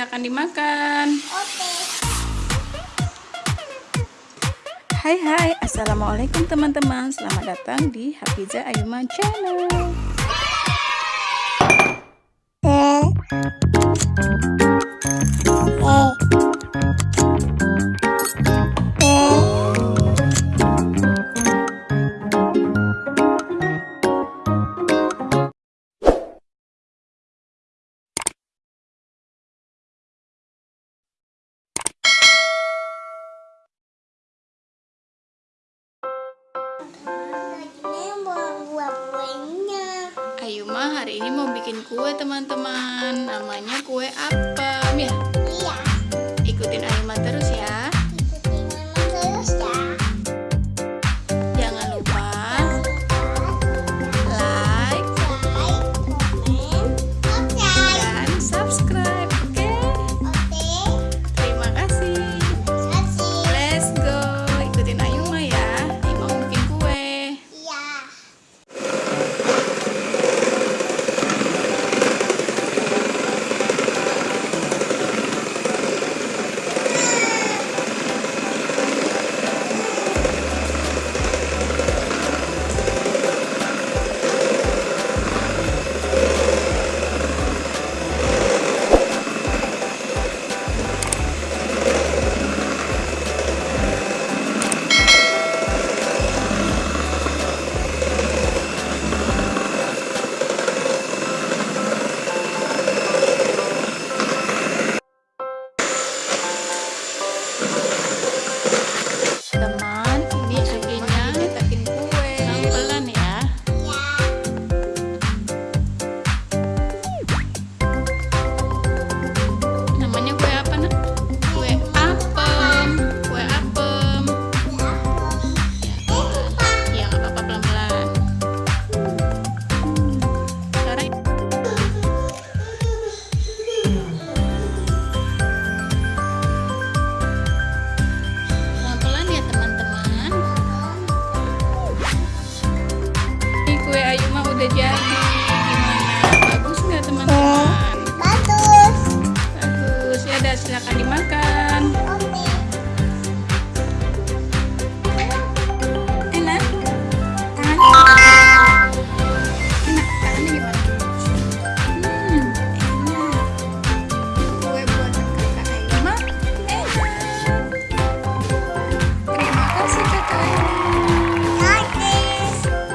Silakan dimakan. Oke. Hai hai, Assalamualaikum teman-teman Selamat datang di Hafiza Ayuman Channel Eh. Eh. Hari ini mau bikin kue teman-teman Namanya kue apa? did yet?